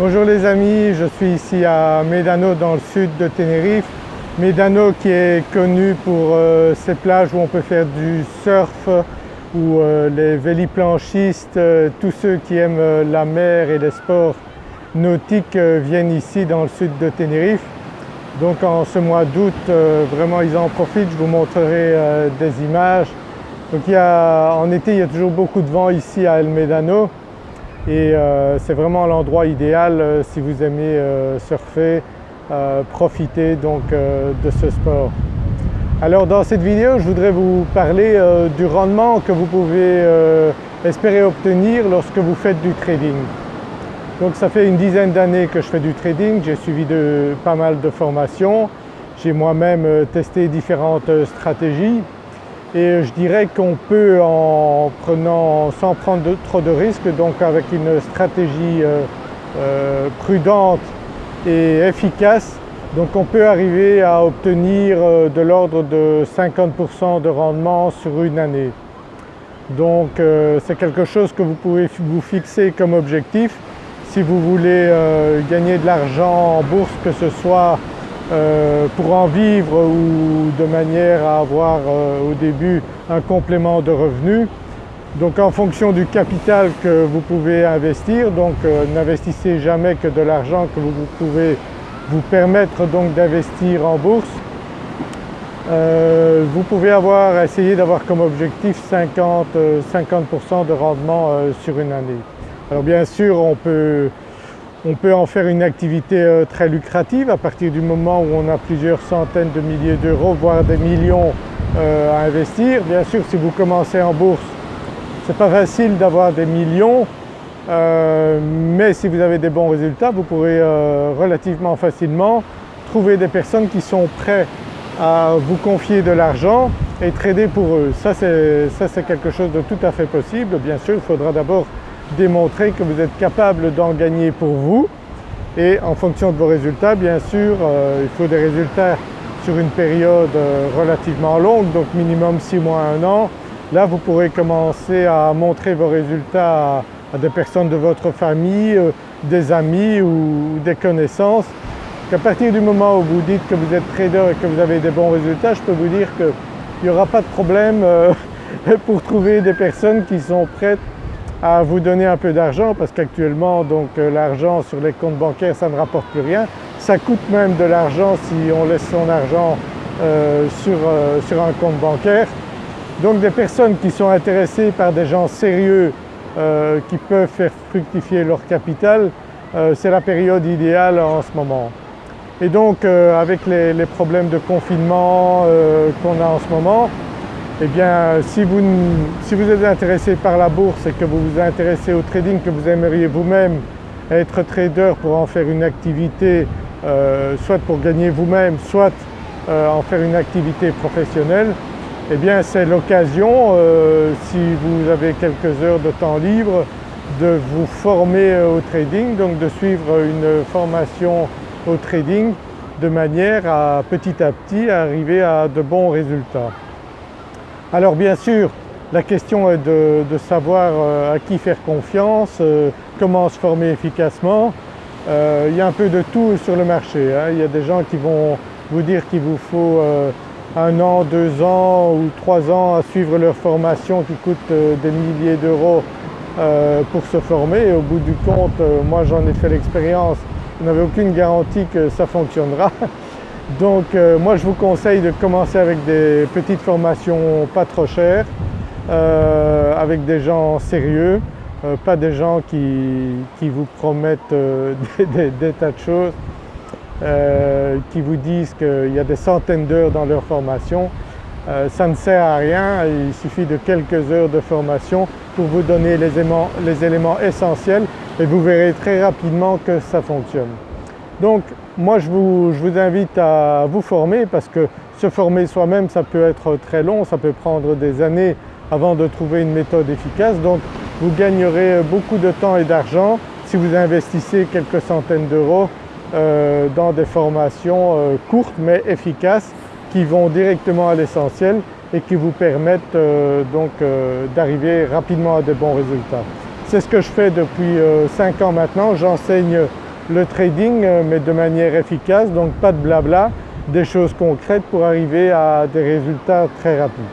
Bonjour les amis, je suis ici à Médano dans le sud de Tenerife. Médano qui est connu pour euh, ces plages où on peut faire du surf, où euh, les véliplanchistes, euh, tous ceux qui aiment la mer et les sports nautiques viennent ici dans le sud de Tenerife. Donc en ce mois d'août, vraiment ils en profitent, je vous montrerai des images. Donc en été il y a toujours beaucoup de vent ici à El Médano et euh, c'est vraiment l'endroit idéal euh, si vous aimez euh, surfer, profiter donc de ce sport. Alors dans cette vidéo je voudrais vous parler du rendement que vous pouvez espérer obtenir lorsque vous faites du trading. Donc ça fait une dizaine d'années que je fais du trading, j'ai suivi pas mal de formations, j'ai moi-même testé différentes stratégies et je dirais qu'on peut en prenant, sans prendre trop de risques, donc avec une stratégie euh, euh, prudente et efficace, donc on peut arriver à obtenir euh, de l'ordre de 50% de rendement sur une année. Donc c'est quelque chose que vous pouvez vous fixer comme objectif si vous voulez gagner de l'argent en bourse, que ce soit euh, pour en vivre ou de manière à avoir euh, au début un complément de revenus. Donc en fonction du capital que vous pouvez investir, donc euh, n'investissez jamais que de l'argent que vous pouvez vous permettre d'investir en bourse. vous pouvez avoir, essayer d'avoir comme objectif 50, 50 de rendement sur une année. Alors bien sûr on peut on peut en faire une activité euh, très lucrative à partir du moment où on a plusieurs centaines de milliers d'euros, voire des millions euh, à investir. Bien sûr, si vous commencez en bourse, ce n'est pas facile d'avoir des millions, euh, mais si vous avez des bons résultats, vous pourrez relativement facilement trouver des personnes qui sont prêtes à vous confier de l'argent et trader pour eux. Ça c'est quelque chose de tout à fait possible. Bien sûr, il faudra d'abord démontrer que vous êtes capable d'en gagner pour vous et en fonction de vos résultats bien sûr euh, il faut des résultats sur une période euh, relativement longue donc minimum 6 mois, 1 an. Là vous pourrez commencer à montrer vos résultats à, des personnes de votre famille, euh, des amis ou des connaissances. À partir du moment où vous dites que vous êtes trader et que vous avez des bons résultats, je peux vous dire qu'il n'y aura pas de problème pour trouver des personnes qui sont prêtes à vous donner un peu d'argent parce qu'actuellement donc euh, l'argent sur les comptes bancaires ça ne rapporte plus rien. Ça coûte même de l'argent si on laisse son argent euh, sur, euh, sur, un compte bancaire. Donc des personnes qui sont intéressées par des gens sérieux qui peuvent faire fructifier leur capital, c'est la période idéale en ce moment. Et donc avec les, les, problèmes de confinement qu'on a en ce moment, eh bien si vous, êtes intéressé par la bourse et que vous vous intéressez au trading, que vous aimeriez vous-même être trader pour en faire une activité, euh, soit pour gagner vous-même, soit euh, en faire une activité professionnelle, eh bien c'est l'occasion, euh, si vous avez quelques heures de temps libre, de vous former au trading, donc de suivre une formation au trading de manière à petit à petit arriver à de bons résultats. Alors bien sûr, la question est de, savoir euh, à qui faire confiance, euh, comment se former efficacement. Euh, il y a un peu de tout sur le marché. Hein. Il y a des gens qui vont vous dire qu'il vous faut un an, deux ans ou trois ans à suivre leur formation qui coûte des milliers d'euros pour se former au bout du compte, moi j'en ai fait l'expérience, vous n'avez aucune garantie que ça fonctionnera. Donc euh, moi je vous conseille de commencer avec des petites formations pas trop chères, euh, avec des gens sérieux, euh, pas des gens qui, vous promettent des, tas de choses, qui vous disent qu'il y a des centaines d'heures dans leur formation. ça ne sert à rien, il suffit de quelques heures de formation pour vous donner les les éléments essentiels et vous verrez très rapidement que ça fonctionne. Donc moi je vous, invite à vous former parce que se former soi-même ça peut être très long, ça peut prendre des années avant de trouver une méthode efficace donc vous gagnerez beaucoup de temps et d'argent si vous investissez quelques centaines d'euros euh, dans des formations euh, courtes mais efficaces qui vont directement à l'essentiel et qui vous permettent euh, donc d'arriver rapidement à de bons résultats. C'est ce que je fais depuis 5 ans maintenant, j'enseigne le trading euh, mais de manière efficace, donc pas de blabla, des choses concrètes pour arriver à des résultats très rapides.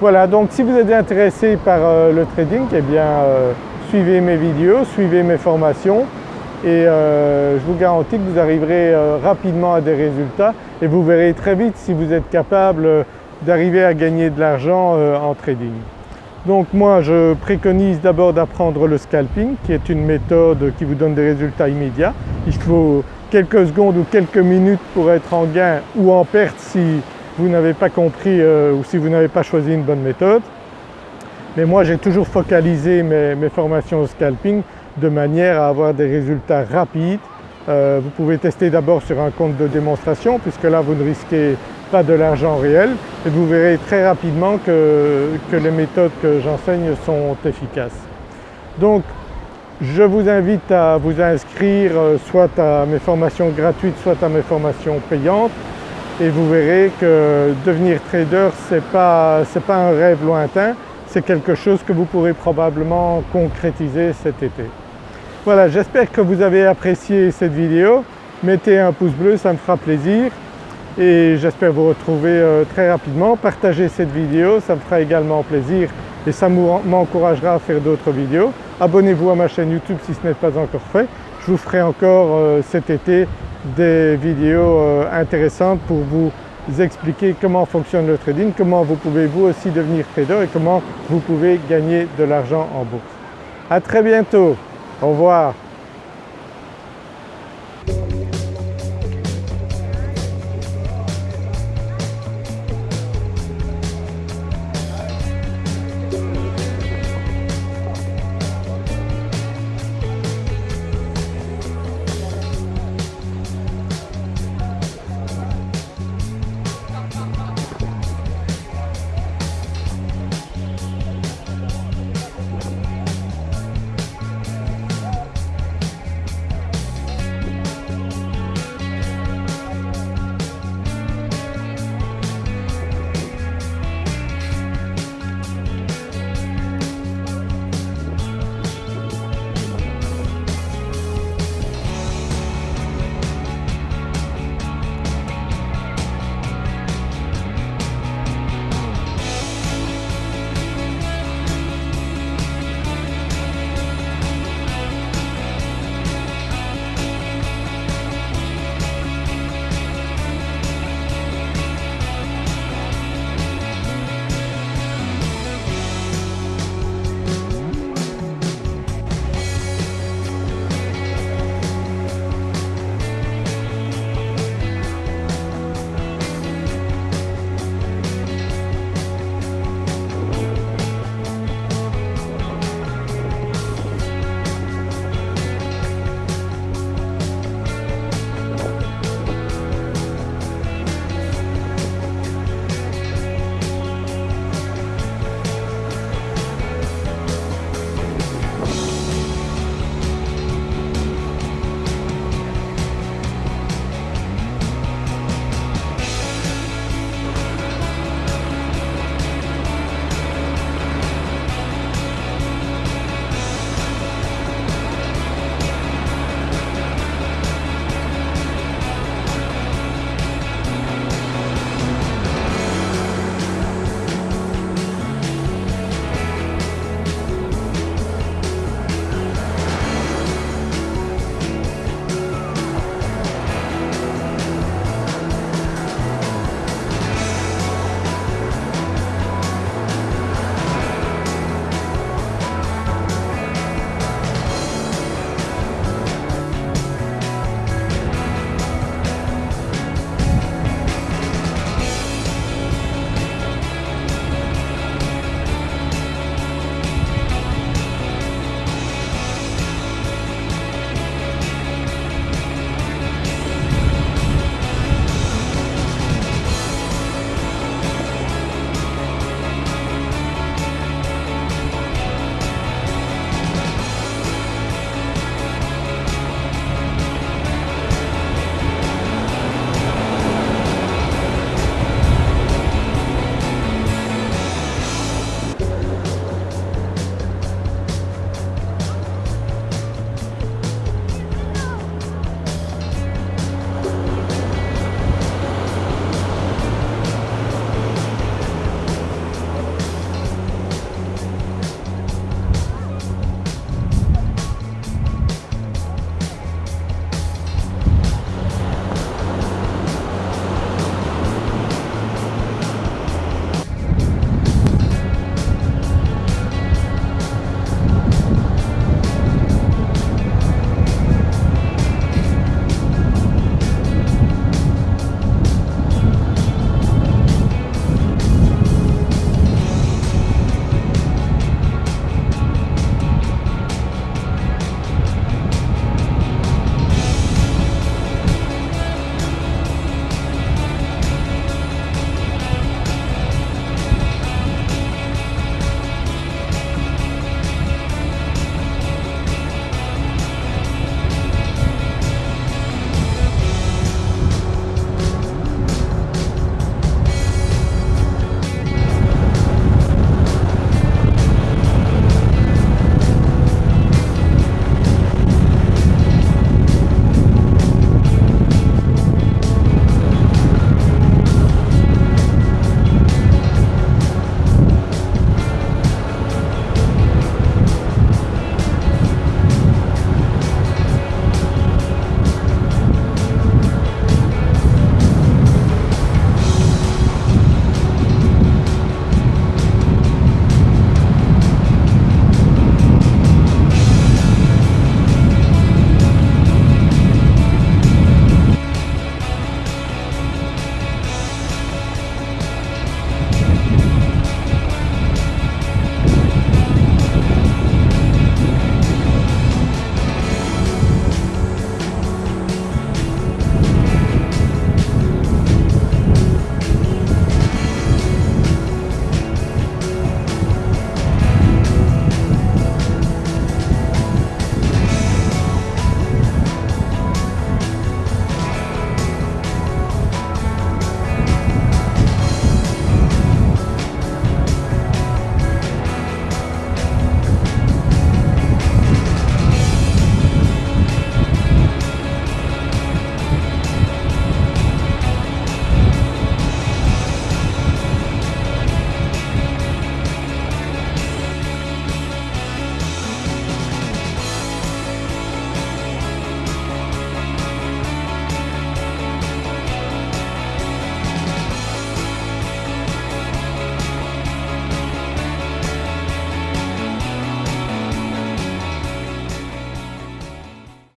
Voilà donc si vous êtes intéressé par euh, le trading, eh bien euh, suivez mes vidéos, suivez mes formations et je vous garantis que vous arriverez rapidement à des résultats et vous verrez très vite si vous êtes capable d'arriver à gagner de l'argent en trading. Donc moi je préconise d'abord d'apprendre le scalping qui est une méthode qui vous donne des résultats immédiats. Il faut quelques secondes ou quelques minutes pour être en gain ou en perte si vous n'avez pas compris euh, ou si vous n'avez pas choisi une bonne méthode. Mais moi j'ai toujours focalisé mes, formations au scalping de manière à avoir des résultats rapides. Euh, vous pouvez tester d'abord sur un compte de démonstration puisque là vous ne risquez pas de l'argent réel. Et vous verrez très rapidement que, les méthodes que j'enseigne sont efficaces. Donc je vous invite à vous inscrire euh, soit à mes formations gratuites soit à mes formations payantes. Et vous verrez que devenir trader ce n'est pas, pas un rêve lointain, c'est quelque chose que vous pourrez probablement concrétiser cet été. Voilà j'espère que vous avez apprécié cette vidéo, mettez un pouce bleu ça me fera plaisir et j'espère vous retrouver euh, très rapidement. Partagez cette vidéo, ça me fera également plaisir et ça m'encouragera à faire d'autres vidéos. Abonnez-vous à ma chaîne YouTube si ce n'est pas encore fait. Je vous ferai encore euh, cet été des vidéos euh, intéressantes pour vous expliquer comment fonctionne le trading, comment vous pouvez vous aussi devenir trader et comment vous pouvez gagner de l'argent en bourse. À très bientôt, au revoir.